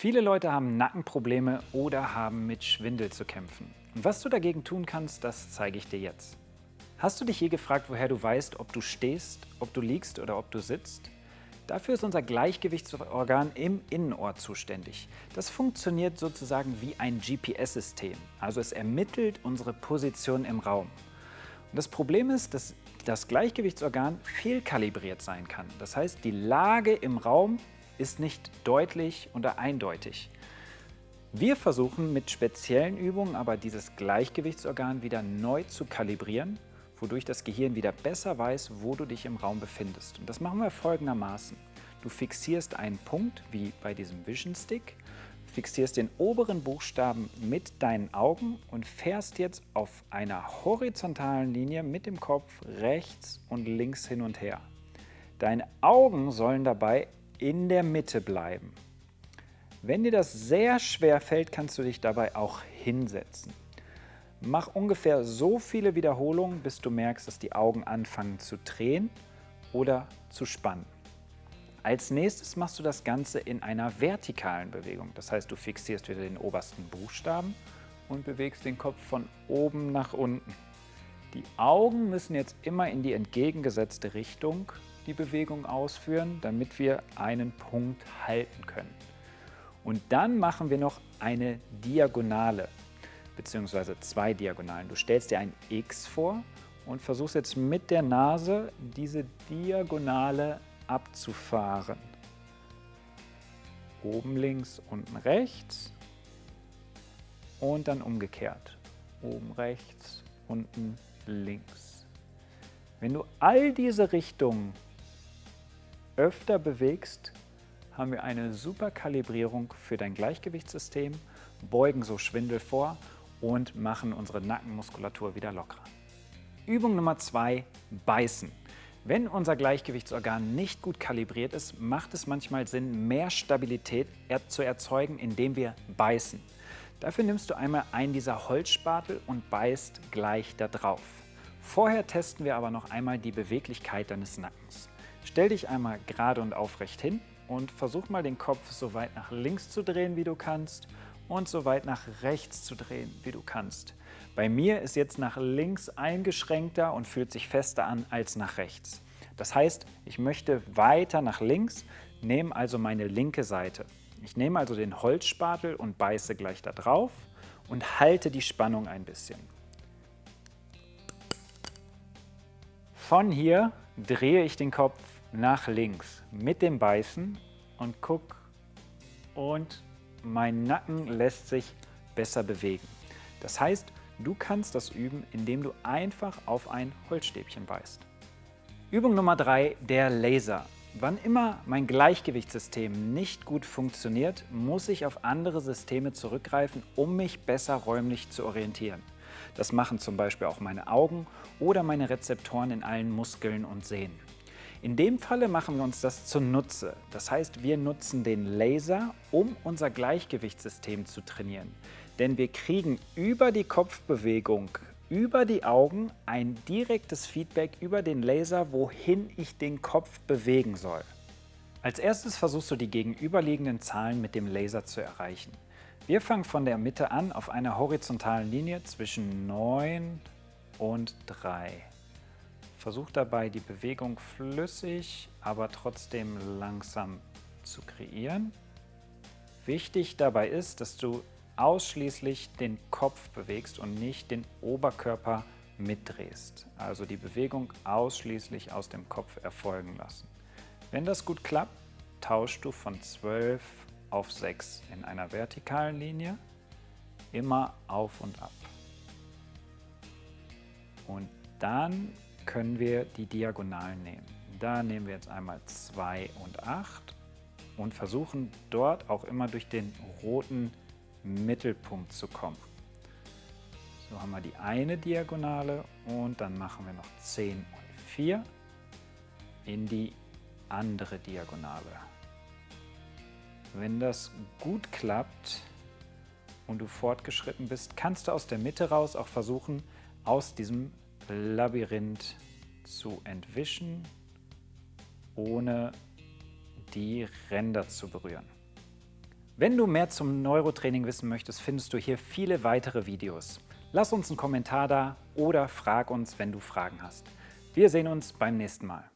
Viele Leute haben Nackenprobleme oder haben mit Schwindel zu kämpfen. Und was du dagegen tun kannst, das zeige ich dir jetzt. Hast du dich je gefragt, woher du weißt, ob du stehst, ob du liegst oder ob du sitzt? Dafür ist unser Gleichgewichtsorgan im Innenohr zuständig. Das funktioniert sozusagen wie ein GPS-System, also es ermittelt unsere Position im Raum. Und das Problem ist, dass das Gleichgewichtsorgan fehlkalibriert sein kann. Das heißt, die Lage im Raum ist nicht deutlich oder eindeutig. Wir versuchen mit speziellen Übungen aber dieses Gleichgewichtsorgan wieder neu zu kalibrieren, wodurch das Gehirn wieder besser weiß, wo du dich im Raum befindest. Und das machen wir folgendermaßen. Du fixierst einen Punkt, wie bei diesem Vision Stick, fixierst den oberen Buchstaben mit deinen Augen und fährst jetzt auf einer horizontalen Linie mit dem Kopf rechts und links hin und her. Deine Augen sollen dabei in der Mitte bleiben. Wenn dir das sehr schwer fällt, kannst du dich dabei auch hinsetzen. Mach ungefähr so viele Wiederholungen, bis du merkst, dass die Augen anfangen zu drehen oder zu spannen. Als nächstes machst du das Ganze in einer vertikalen Bewegung. Das heißt, du fixierst wieder den obersten Buchstaben und bewegst den Kopf von oben nach unten. Die Augen müssen jetzt immer in die entgegengesetzte Richtung die Bewegung ausführen, damit wir einen Punkt halten können. Und dann machen wir noch eine Diagonale, beziehungsweise zwei Diagonalen. Du stellst dir ein X vor und versuchst jetzt mit der Nase diese Diagonale abzufahren. Oben links, unten rechts und dann umgekehrt. Oben rechts, unten links. Wenn du all diese Richtungen öfter bewegst, haben wir eine super Kalibrierung für dein Gleichgewichtssystem, beugen so Schwindel vor und machen unsere Nackenmuskulatur wieder lockerer. Übung Nummer zwei: Beißen. Wenn unser Gleichgewichtsorgan nicht gut kalibriert ist, macht es manchmal Sinn, mehr Stabilität zu erzeugen, indem wir beißen. Dafür nimmst du einmal einen dieser Holzspatel und beißt gleich da drauf. Vorher testen wir aber noch einmal die Beweglichkeit deines Nackens. Stell dich einmal gerade und aufrecht hin und versuch mal den Kopf so weit nach links zu drehen, wie du kannst und so weit nach rechts zu drehen, wie du kannst. Bei mir ist jetzt nach links eingeschränkter und fühlt sich fester an als nach rechts. Das heißt, ich möchte weiter nach links, nehme also meine linke Seite. Ich nehme also den Holzspatel und beiße gleich da drauf und halte die Spannung ein bisschen. Von hier drehe ich den Kopf nach links mit dem Beißen und guck und mein Nacken lässt sich besser bewegen. Das heißt, du kannst das üben, indem du einfach auf ein Holzstäbchen beißt. Übung Nummer 3, der Laser. Wann immer mein Gleichgewichtssystem nicht gut funktioniert, muss ich auf andere Systeme zurückgreifen, um mich besser räumlich zu orientieren. Das machen zum Beispiel auch meine Augen oder meine Rezeptoren in allen Muskeln und Sehnen. In dem Falle machen wir uns das zunutze. Das heißt, wir nutzen den Laser, um unser Gleichgewichtssystem zu trainieren. Denn wir kriegen über die Kopfbewegung, über die Augen ein direktes Feedback über den Laser, wohin ich den Kopf bewegen soll. Als erstes versuchst du die gegenüberliegenden Zahlen mit dem Laser zu erreichen. Wir fangen von der Mitte an auf einer horizontalen Linie zwischen 9 und 3. Versuch dabei die Bewegung flüssig, aber trotzdem langsam zu kreieren. Wichtig dabei ist, dass du ausschließlich den Kopf bewegst und nicht den Oberkörper mitdrehst. Also die Bewegung ausschließlich aus dem Kopf erfolgen lassen. Wenn das gut klappt, tauschst du von 12 auf 6 in einer vertikalen Linie, immer auf und ab. Und dann können wir die Diagonalen nehmen. Da nehmen wir jetzt einmal 2 und 8 und versuchen dort auch immer durch den roten Mittelpunkt zu kommen. So haben wir die eine Diagonale und dann machen wir noch 10 und 4 in die andere Diagonale. Wenn das gut klappt und du fortgeschritten bist, kannst du aus der Mitte raus auch versuchen, aus diesem Labyrinth zu entwischen, ohne die Ränder zu berühren. Wenn du mehr zum Neurotraining wissen möchtest, findest du hier viele weitere Videos. Lass uns einen Kommentar da oder frag uns, wenn du Fragen hast. Wir sehen uns beim nächsten Mal.